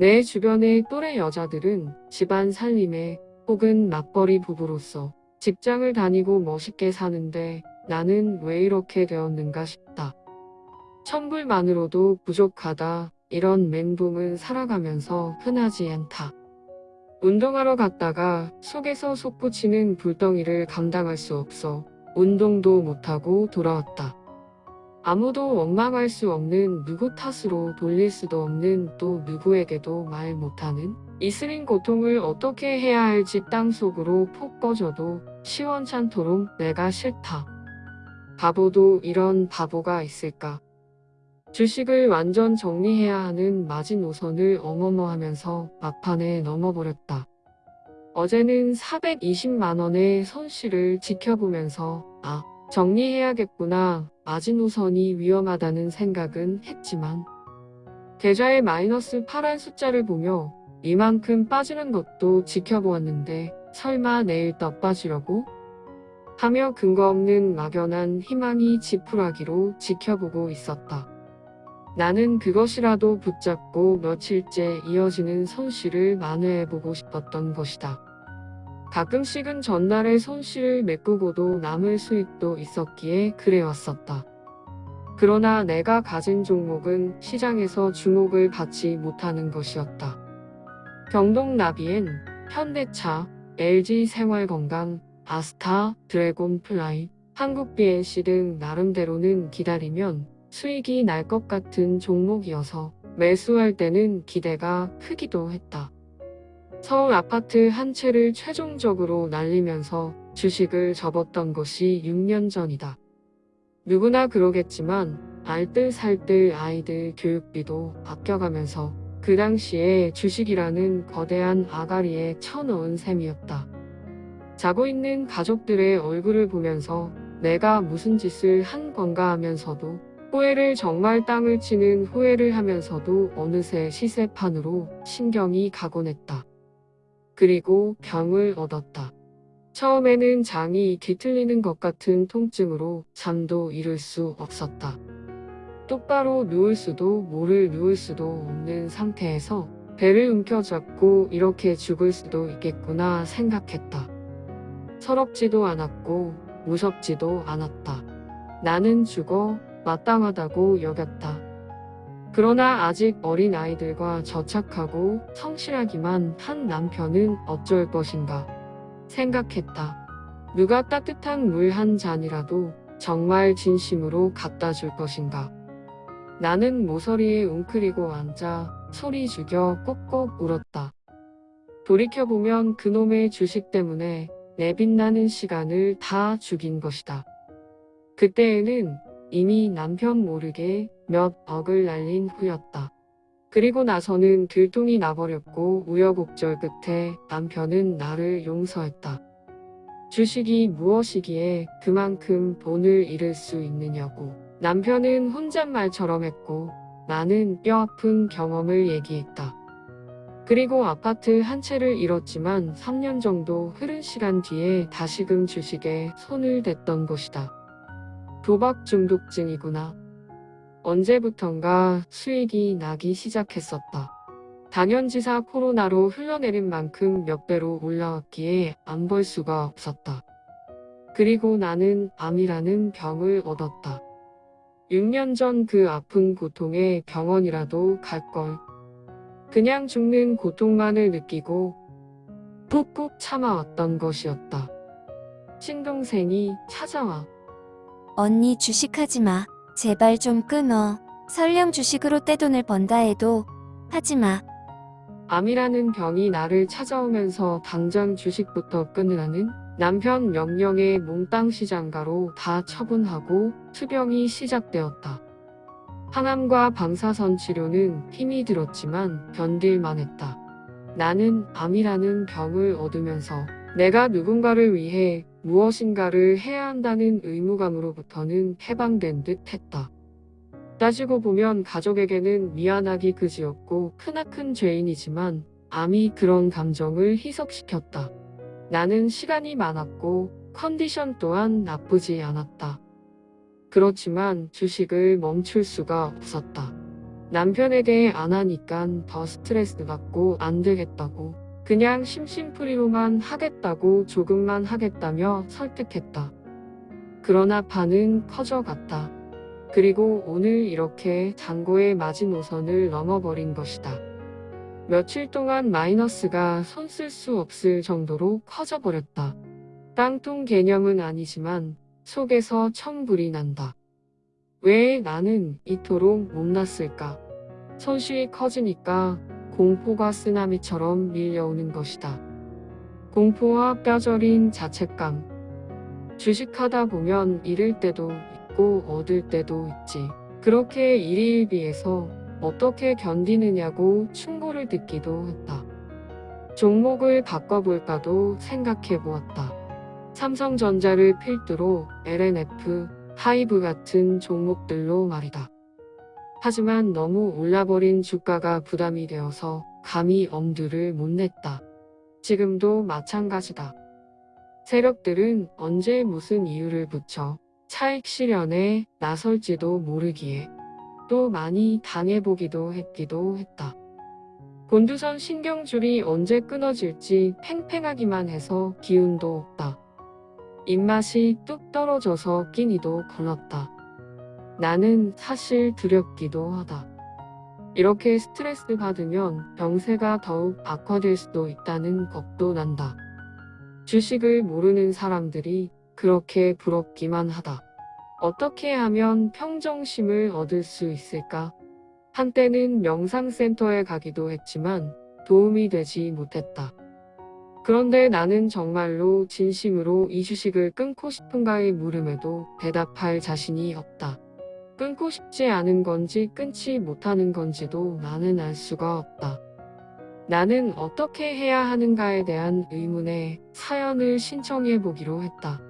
내 주변의 또래 여자들은 집안 살림에 혹은 맞벌이 부부로서 직장을 다니고 멋있게 사는데 나는 왜 이렇게 되었는가 싶다. 천불만으로도 부족하다. 이런 멘붕은 살아가면서 흔하지 않다. 운동하러 갔다가 속에서 솟구치는 불덩이를 감당할 수 없어 운동도 못하고 돌아왔다. 아무도 원망할 수 없는 누구 탓으로 돌릴 수도 없는 또 누구에게도 말 못하는 이슬인 고통을 어떻게 해야 할지 땅속으로 폭 꺼져도 시원찮도록 내가 싫다. 바보도 이런 바보가 있을까. 주식을 완전 정리해야 하는 마지노선을 어머머하면서 막판에 넘어버렸다. 어제는 420만원의 손실을 지켜보면서 아 정리해야겠구나 마지노선이 위험하다는 생각은 했지만 계좌의 마이너스 파란 숫자를 보며 이만큼 빠지는 것도 지켜보았는데 설마 내일 더 빠지려고? 하며 근거 없는 막연한 희망이 지푸라기로 지켜보고 있었다. 나는 그것이라도 붙잡고 며칠째 이어지는 손실을 만회해보고 싶었던 것이다. 가끔씩은 전날의 손실을 메꾸고도 남을 수익도 있었기에 그래왔었다. 그러나 내가 가진 종목은 시장에서 주목을 받지 못하는 것이었다. 경동나비엔 현대차, LG생활건강, 아스타, 드래곤플라이, 한국BNC 등 나름대로는 기다리면 수익이 날 것 같은 종목이어서 매수할 때는 기대가 크기도 했다. 서울 아파트 한 채를 최종적으로 날리면서 주식을 접었던 것이 6년 전이다. 누구나 그러겠지만 알뜰살뜰 아이들 교육비도 아껴가면서 그 당시에 주식이라는 거대한 아가리에 쳐넣은 셈이었다. 자고 있는 가족들의 얼굴을 보면서 내가 무슨 짓을 한 건가 하면서도 후회를 정말 땅을 치는 후회를 하면서도 어느새 시세판으로 신경이 가곤 했다. 그리고 병을 얻었다. 처음에는 장이 뒤틀리는 것 같은 통증으로 잠도 이룰 수 없었다. 똑바로 누울 수도 모를 누울 수도 없는 상태에서 배를 움켜잡고 이렇게 죽을 수도 있겠구나 생각했다. 서럽지도 않았고 무섭지도 않았다. 나는 죽어 마땅하다고 여겼다. 그러나 아직 어린 아이들과 저착하고 성실하기만 한 남편은 어쩔 것인가 생각했다. 누가 따뜻한 물 한 잔이라도 정말 진심으로 갖다 줄 것인가. 나는 모서리에 웅크리고 앉아 소리 죽여 꼭꼭 울었다. 돌이켜보면 그놈의 주식 때문에 내 빛나는 시간을 다 죽인 것이다. 그때에는 이미 남편 모르게 몇 억을 날린 후였다. 그리고 나서는 들통이 나버렸고 우여곡절 끝에 남편은 나를 용서했다. 주식이 무엇이기에 그만큼 돈을 잃을 수 있느냐고. 남편은 혼잣말처럼 했고 나는 뼈아픈 경험을 얘기했다. 그리고 아파트 한 채를 잃었지만 3년 정도 흐른 시간 뒤에 다시금 주식에 손을 댔던 것이다. 도박 중독증이구나. 언제부턴가 수익이 나기 시작했었다. 당연지사 코로나로 흘러내린 만큼 몇 배로 올라왔기에 안볼 수가 없었다. 그리고 나는 암이라는 병을 얻었다. 6년 전 그 아픈 고통에 병원이라도 갈걸. 그냥 죽는 고통만을 느끼고 푹푹 참아왔던 것이었다. 친동생이 찾아와. 언니 주식하지 마. 제발 좀 끊어. 설령 주식으로 떼돈을 번다 해도 하지 마. 암이라는 병이 나를 찾아오면서 당장 주식부터 끊으라는 남편 명령에 몽땅 시장가로 다 처분하고 투병이 시작되었다. 항암과 방사선 치료는 힘이 들었지만 견딜만 했다. 나는 암이라는 병을 얻으면서 내가 누군가를 위해 무엇인가를 해야 한다는 의무감으로부터는 해방된 듯 했다. 따지고 보면 가족에게는 미안하기 그지없고 크나큰 죄인이지만 암이 그런 감정을 희석시켰다. 나는 시간이 많았고 컨디션 또한 나쁘지 않았다. 그렇지만 주식을 멈출 수가 없었다. 남편에 대해 안 하니깐 더 스트레스 받고 안 되겠다고 그냥 심심풀이로만 하겠다고 조금만 하겠다며 설득했다. 그러나 반은 커져갔다. 그리고 오늘 이렇게 잔고의 마지노선을 넘어버린 것이다. 며칠 동안 마이너스가 손 쓸 수 없을 정도로 커져버렸다. 깡통 개념은 아니지만 속에서 천불이 난다. 왜 나는 이토록 못났을까? 손실이 커지니까 공포가 쓰나미처럼 밀려오는 것이다. 공포와 뼈저린 자책감. 주식하다 보면 잃을 때도 있고 얻을 때도 있지. 그렇게 일희일비해서 어떻게 견디느냐고 충고를 듣기도 했다. 종목을 바꿔볼까도 생각해 보았다. 삼성전자를 필두로 LNF, 하이브 같은 종목들로 말이다. 하지만 너무 올라버린 주가가 부담이 되어서 감히 엄두를 못 냈다. 지금도 마찬가지다. 세력들은 언제 무슨 이유를 붙여 차익 실현에 나설지도 모르기에 또 많이 당해보기도 했기도 했다. 곤두선 신경줄이 언제 끊어질지 팽팽하기만 해서 기운도 없다. 입맛이 뚝 떨어져서 끼니도 걸렀다. 나는 사실 두렵기도 하다. 이렇게 스트레스 받으면 병세가 더욱 악화될 수도 있다는 겁도 난다. 주식을 모르는 사람들이 그렇게 부럽기만 하다. 어떻게 하면 평정심을 얻을 수 있을까? 한때는 명상센터에 가기도 했지만 도움이 되지 못했다. 그런데 나는 정말로 진심으로 이 주식을 끊고 싶은가의 물음에도 대답할 자신이 없다. 끊고 싶지 않은 건지 끊지 못하는 건지도 나는 알 수가 없다. 나는 어떻게 해야 하는가에 대한 의문에 사연을 신청해 보기로 했다.